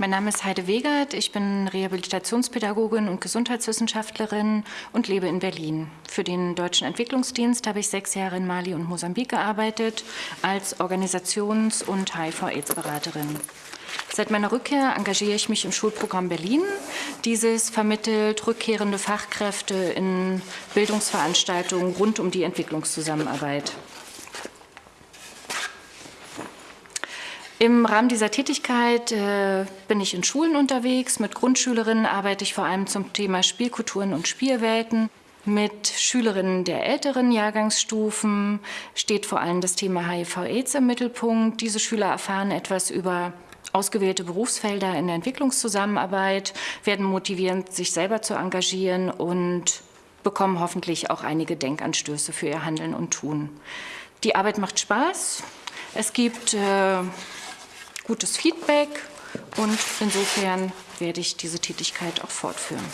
Mein Name ist Heide Wegert, ich bin Rehabilitationspädagogin und Gesundheitswissenschaftlerin und lebe in Berlin. Für den Deutschen Entwicklungsdienst habe ich sechs Jahre in Mali und Mosambik gearbeitet als Organisations- und HIV-AIDS-Beraterin. Seit meiner Rückkehr engagiere ich mich im Schulprogramm Berlin. Dieses vermittelt rückkehrende Fachkräfte in Bildungsveranstaltungen rund um die Entwicklungszusammenarbeit. Im Rahmen dieser Tätigkeit äh, bin ich in Schulen unterwegs. Mit Grundschülerinnen arbeite ich vor allem zum Thema Spielkulturen und Spielwelten. Mit Schülerinnen der älteren Jahrgangsstufen steht vor allem das Thema HIV-AIDS im Mittelpunkt. Diese Schüler erfahren etwas über ausgewählte Berufsfelder in der Entwicklungszusammenarbeit, werden motiviert, sich selber zu engagieren und bekommen hoffentlich auch einige Denkanstöße für ihr Handeln und Tun. Die Arbeit macht Spaß. Es gibt äh, gutes Feedback und insofern werde ich diese Tätigkeit auch fortführen.